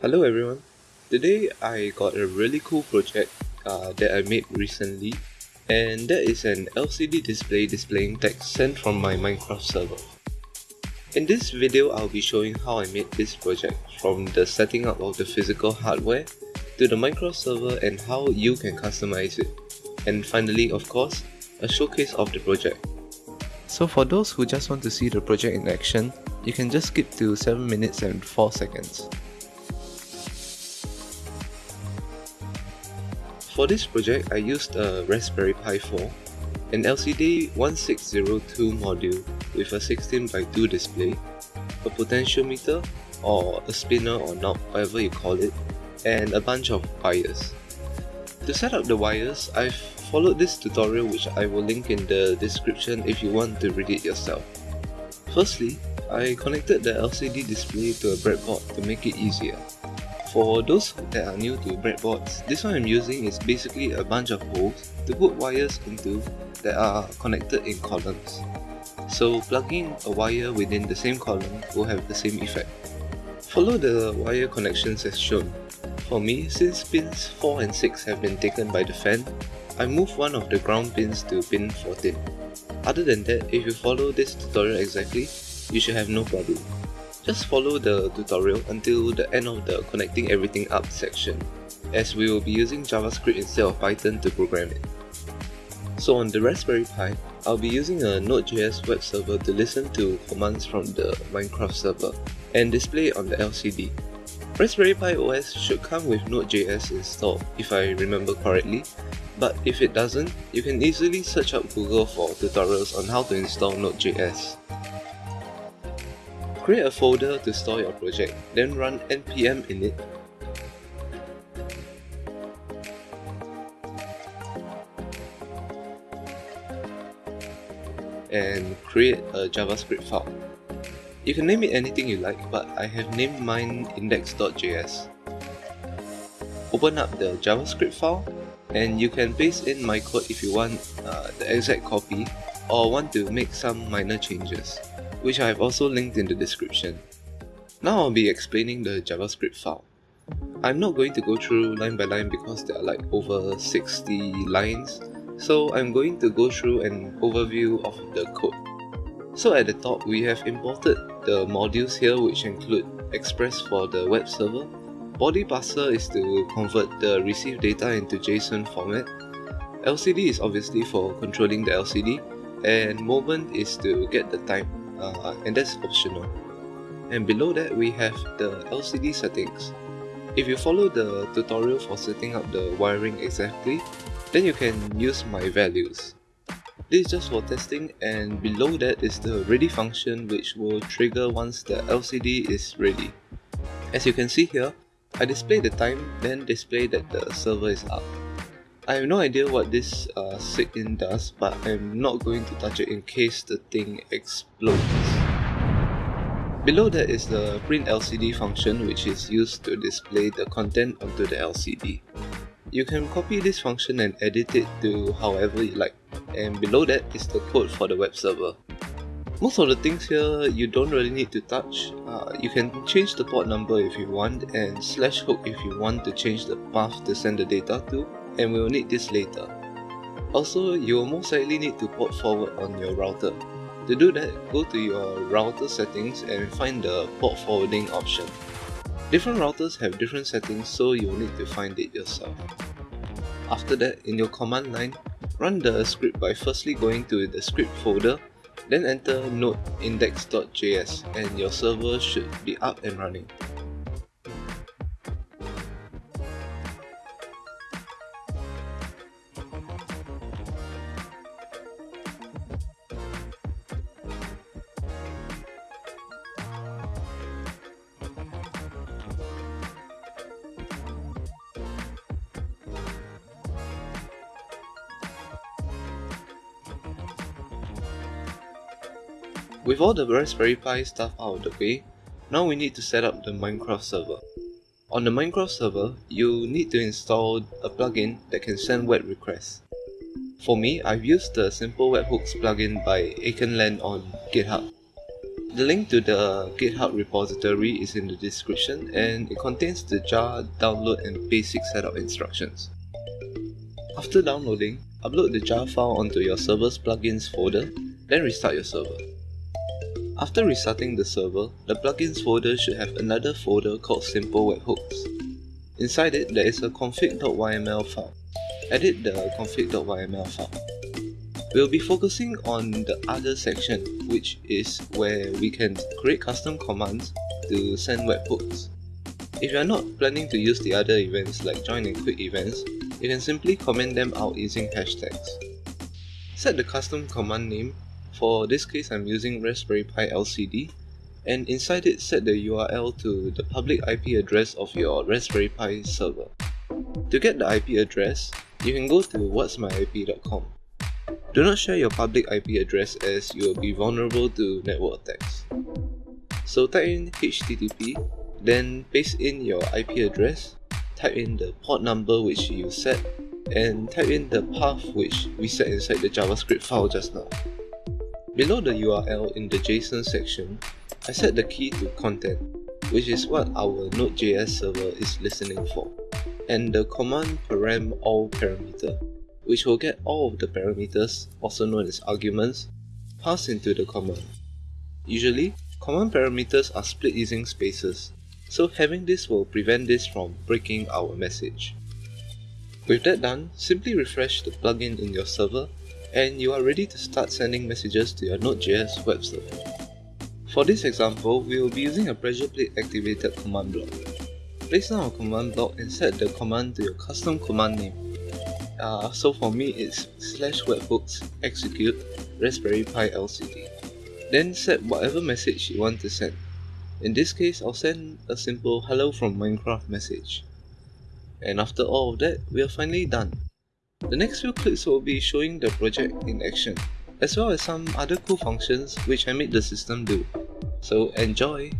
Hello everyone. Today I got a really cool project uh, that I made recently and that is an LCD display displaying text sent from my Minecraft server. In this video I'll be showing how I made this project from the setting up of the physical hardware to the Minecraft server and how you can customize it. And finally of course, a showcase of the project. So for those who just want to see the project in action, you can just skip to 7 minutes and 4 seconds. For this project, I used a Raspberry Pi 4, an LCD 1602 module with a 16 by 2 display, a potentiometer or a spinner or knob, whatever you call it, and a bunch of wires. To set up the wires, I've followed this tutorial which I will link in the description if you want to read it yourself. Firstly, I connected the LCD display to a breadboard to make it easier. For those that are new to breadboards, this one I'm using is basically a bunch of holes to put wires into that are connected in columns. So plugging a wire within the same column will have the same effect. Follow the wire connections as shown. For me, since pins 4 and 6 have been taken by the fan, I move one of the ground pins to pin 14. Other than that, if you follow this tutorial exactly, you should have no problem. Just follow the tutorial until the end of the connecting everything up section, as we will be using JavaScript instead of Python to program it. So on the Raspberry Pi, I'll be using a Node.js web server to listen to commands from the Minecraft server and display on the LCD. Raspberry Pi OS should come with Node.js installed if I remember correctly, but if it doesn't, you can easily search up Google for tutorials on how to install Node.js. Create a folder to store your project, then run npm init and create a JavaScript file. You can name it anything you like, but I have named mine index.js. Open up the JavaScript file and you can paste in my code if you want uh, the exact copy or want to make some minor changes which I have also linked in the description. Now I'll be explaining the JavaScript file. I'm not going to go through line by line because there are like over 60 lines, so I'm going to go through an overview of the code. So at the top, we have imported the modules here which include Express for the web server, Body parser is to convert the received data into JSON format, LCD is obviously for controlling the LCD, and moment is to get the time uh, and that's optional. And below that we have the LCD settings. If you follow the tutorial for setting up the wiring exactly, then you can use my values. This is just for testing and below that is the ready function which will trigger once the LCD is ready. As you can see here, I display the time then display that the server is up. I have no idea what this uh, SIGINT does, but I'm not going to touch it in case the thing explodes. Below that is the print LCD function which is used to display the content onto the LCD. You can copy this function and edit it to however you like, and below that is the code for the web server. Most of the things here you don't really need to touch. Uh, you can change the port number if you want and slash hook if you want to change the path to send the data to and we will need this later. Also, you will most likely need to port forward on your router. To do that, go to your router settings and find the port forwarding option. Different routers have different settings so you'll need to find it yourself. After that, in your command line, run the script by firstly going to the script folder, then enter node index.js and your server should be up and running. With all the Raspberry Pi stuff out of the way, now we need to set up the Minecraft server. On the Minecraft server, you need to install a plugin that can send web requests. For me, I've used the Simple Webhooks plugin by Akenland on GitHub. The link to the GitHub repository is in the description and it contains the jar download and basic setup instructions. After downloading, upload the jar file onto your server's plugins folder, then restart your server. After restarting the server, the plugins folder should have another folder called simple webhooks. Inside it, there is a config.yml file. Edit the config.yml file. We'll be focusing on the other section, which is where we can create custom commands to send webhooks. If you are not planning to use the other events like join and quit events, you can simply comment them out using hashtags. Set the custom command name, for this case I'm using Raspberry Pi LCD, and inside it set the URL to the public IP address of your Raspberry Pi server. To get the IP address, you can go to whatsmyip.com. Do not share your public IP address as you will be vulnerable to network attacks. So type in HTTP, then paste in your IP address, type in the port number which you set, and type in the path which we set inside the JavaScript file just now. Below the URL in the JSON section, I set the key to content, which is what our Node.js server is listening for, and the command param all parameter, which will get all of the parameters, also known as arguments, passed into the command. Usually, command parameters are split using spaces, so having this will prevent this from breaking our message. With that done, simply refresh the plugin in your server and you are ready to start sending messages to your Node.js web server. For this example, we will be using a pressure plate activated command block. Place down a command block and set the command to your custom command name. Uh, so for me it's slash webhooks execute raspberry pi lcd. Then set whatever message you want to send. In this case, I'll send a simple hello from Minecraft message. And after all of that, we are finally done. The next few clips will be showing the project in action, as well as some other cool functions which I made the system do. So enjoy!